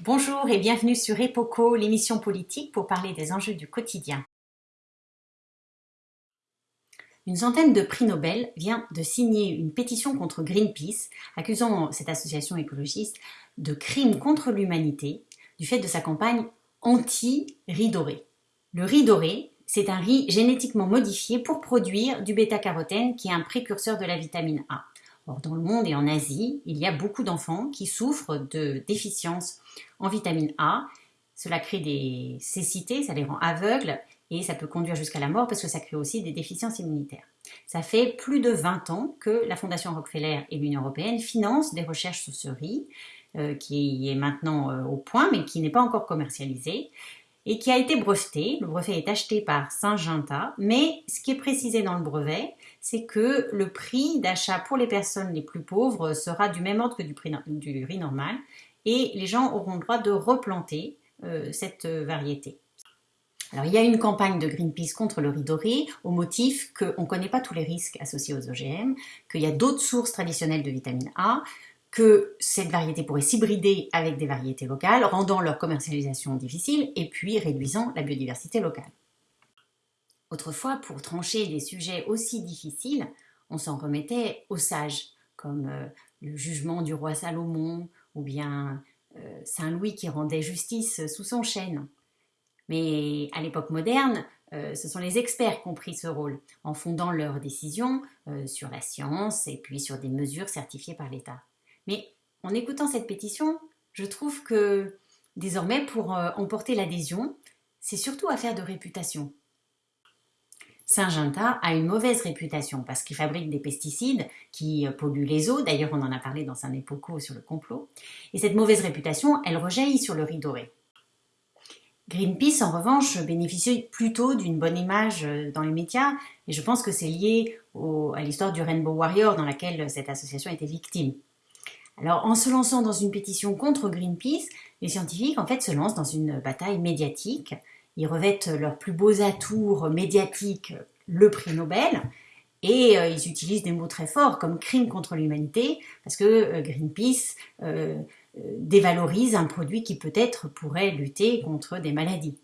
Bonjour et bienvenue sur EPOCO, l'émission politique pour parler des enjeux du quotidien. Une centaine de prix Nobel vient de signer une pétition contre Greenpeace, accusant cette association écologiste de crimes contre l'humanité du fait de sa campagne anti-riz doré. Le riz doré, c'est un riz génétiquement modifié pour produire du bêta-carotène qui est un précurseur de la vitamine A. Or, dans le monde et en Asie, il y a beaucoup d'enfants qui souffrent de déficience en vitamine A. Cela crée des cécités, ça les rend aveugles et ça peut conduire jusqu'à la mort parce que ça crée aussi des déficiences immunitaires. Ça fait plus de 20 ans que la Fondation Rockefeller et l'Union européenne financent des recherches sur ce riz, euh, qui est maintenant euh, au point mais qui n'est pas encore commercialisé et qui a été breveté. Le brevet est acheté par Syngenta, mais ce qui est précisé dans le brevet, c'est que le prix d'achat pour les personnes les plus pauvres sera du même ordre que du, prix, du riz normal, et les gens auront le droit de replanter euh, cette variété. Alors, il y a une campagne de Greenpeace contre le riz doré au motif qu'on ne connaît pas tous les risques associés aux OGM, qu'il y a d'autres sources traditionnelles de vitamine A, que cette variété pourrait s'hybrider avec des variétés locales, rendant leur commercialisation difficile et puis réduisant la biodiversité locale. Autrefois, pour trancher des sujets aussi difficiles, on s'en remettait aux sages, comme euh, le jugement du roi Salomon ou bien euh, Saint Louis qui rendait justice sous son chêne. Mais à l'époque moderne, euh, ce sont les experts qui ont pris ce rôle en fondant leurs décisions sur la science et puis sur des mesures certifiées par l'État. Mais en écoutant cette pétition, je trouve que désormais, pour euh, emporter l'adhésion, c'est surtout affaire de réputation. Syngenta a une mauvaise réputation parce qu'il fabrique des pesticides qui euh, polluent les eaux. D'ailleurs, on en a parlé dans un époco sur le complot. Et cette mauvaise réputation, elle rejaillit sur le riz doré. Greenpeace, en revanche, bénéficie plutôt d'une bonne image euh, dans les médias, et je pense que c'est lié à l'histoire du Rainbow Warrior dans laquelle cette association était victime. Alors, en se lançant dans une pétition contre Greenpeace, les scientifiques, en fait, se lancent dans une bataille médiatique. Ils revêtent leurs plus beaux atours médiatiques, le prix Nobel, et euh, ils utilisent des mots très forts comme crime contre l'humanité, parce que euh, Greenpeace euh, dévalorise un produit qui peut-être pourrait lutter contre des maladies.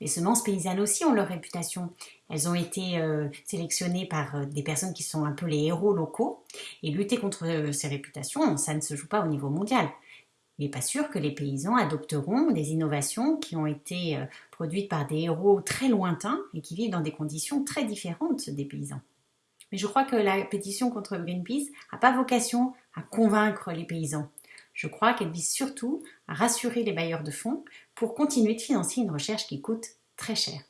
Les semences paysannes aussi ont leur réputation. Elles ont été sélectionnées par des personnes qui sont un peu les héros locaux. Et lutter contre euh, ces réputations, ça ne se joue pas au niveau mondial. Il n'est pas sûr que les paysans adopteront des innovations qui ont été produites par des héros très lointains et qui vivent dans des conditions très différentes des paysans. Mais je crois que la pétition contre Greenpeace n'a pas vocation à convaincre les paysans. Je crois qu'elle vise surtout à rassurer les bailleurs de fonds pour continuer de financer une recherche qui coûte très cher.